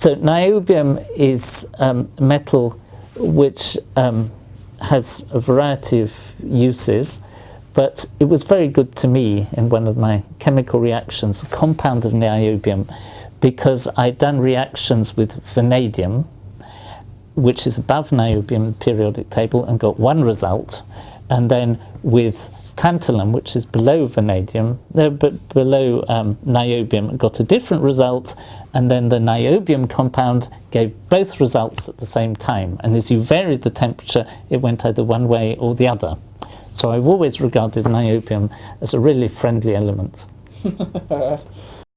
So niobium is um, metal which um, has a variety of uses, but it was very good to me in one of my chemical reactions, a compound of niobium, because I'd done reactions with vanadium, which is above niobium in the periodic table, and got one result, and then with tantalum, which is below vanadium, no, but below um, niobium, got a different result, and then the niobium compound gave both results at the same time. And as you varied the temperature, it went either one way or the other. So I've always regarded niobium as a really friendly element.